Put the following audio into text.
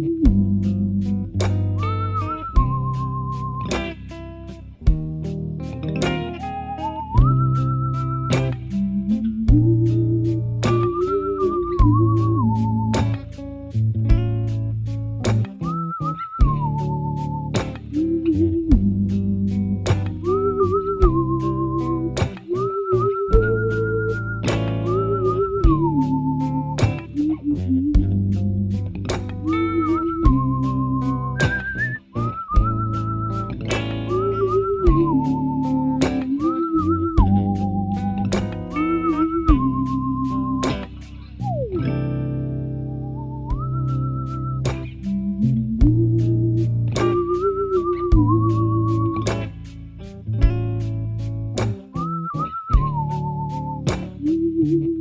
Thank you. you.